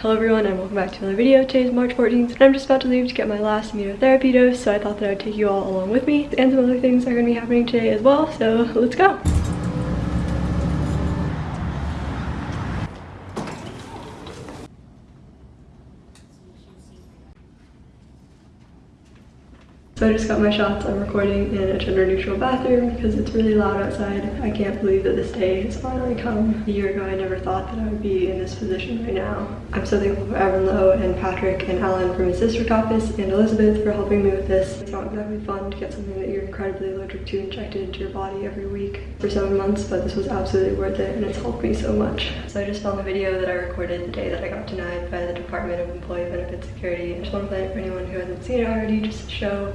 Hello everyone and welcome back to another video. Today is March 14th and I'm just about to leave to get my last immunotherapy dose so I thought that I'd take you all along with me and some other things are going to be happening today as well so let's go. So I just got my shots. I'm recording in a gender neutral bathroom because it's really loud outside. I can't believe that this day has finally come. A year ago, I never thought that I would be in this position right now. I'm so thankful for Evan Low and Patrick and Alan from his district office and Elizabeth for helping me with this. It's not exactly fun to get something that you're incredibly allergic to injected into your body every week for seven months, but this was absolutely worth it and it's helped me so much. So I just found the video that I recorded the day that I got denied by the Department of Employee Benefit Security. I just want to play it for anyone who hasn't seen it already just to show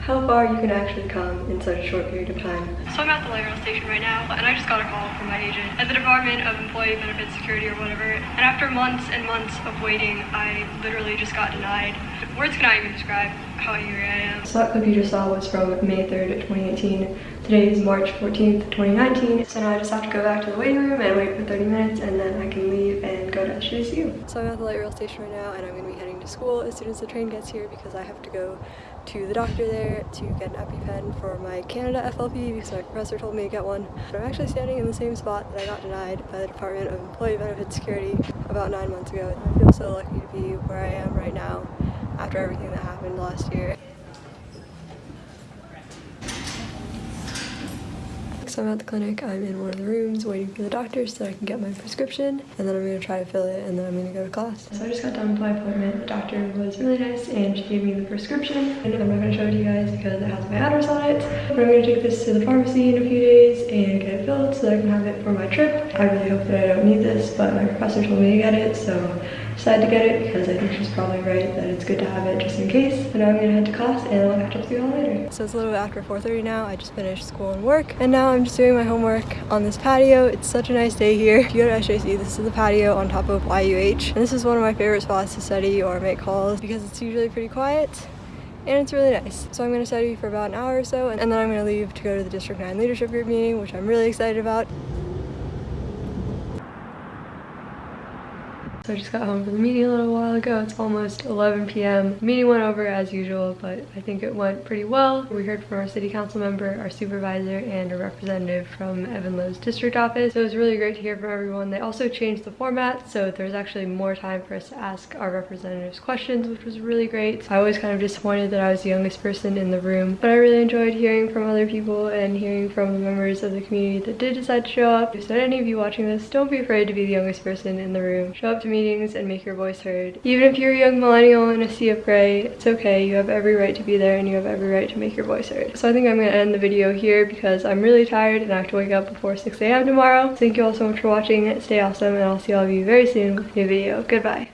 how far you can actually come in such a short period of time. So I'm at the light rail station right now, and I just got a call from my agent at the Department of Employee Benefit Security or whatever, and after months and months of waiting, I literally just got denied. Words cannot even describe how angry I am. So that clip you just saw was from May 3rd, 2018. Today is March 14th, 2019. So now I just have to go back to the waiting room and wait for 30 minutes and then I can leave and go to SJSU. So I'm at the light rail station right now and I'm gonna be heading to school as soon as the train gets here because I have to go to the doctor there to get an EpiPen for my Canada FLP because my professor told me to get one. I'm actually standing in the same spot that I got denied by the Department of Employee Benefit Security about nine months ago. I feel so lucky to be where I am right now after everything that happened last year. So I'm at the clinic, I'm in one of the rooms waiting for the doctor so I can get my prescription and then I'm to try to fill it and then I'm to go to class. So I just got done with my appointment. The doctor was really nice and she gave me the prescription and I'm not going to show it to you guys because it has my address on it. But I'm to take this to the pharmacy in a few days and get it filled so that I can have it for my trip. I really hope that I don't need this but my professor told me to get it so decided to get it because I think she's probably right that it's good to have it just in case. But now I'm gonna head to class and I'll catch up with you all later. So it's a little bit after 4.30 now. I just finished school and work and now I'm just doing my homework on this patio. It's such a nice day here. If you go to SJC, this is the patio on top of YUH. And this is one of my favorite spots to study or make calls because it's usually pretty quiet and it's really nice. So I'm going to study for about an hour or so and then I'm going to leave to go to the District 9 Leadership Group meeting, which I'm really excited about. So I just got home from the meeting a little while ago. It's almost 11 p.m. Meeting went over as usual, but I think it went pretty well. We heard from our city council member, our supervisor, and a representative from Evan Low's district office. So it was really great to hear from everyone. They also changed the format, so there's actually more time for us to ask our representatives questions, which was really great. I was kind of disappointed that I was the youngest person in the room, but I really enjoyed hearing from other people and hearing from the members of the community that did decide to show up. So any of you watching this, don't be afraid to be the youngest person in the room. Show up to me meetings and make your voice heard. Even if you're a young millennial in a sea of gray, it's okay. You have every right to be there and you have every right to make your voice heard. So I think I'm to end the video here because I'm really tired and I have to wake up before 6 a.m. tomorrow. Thank you all so much for watching. Stay awesome and I'll see all of you very soon with a new video. Goodbye.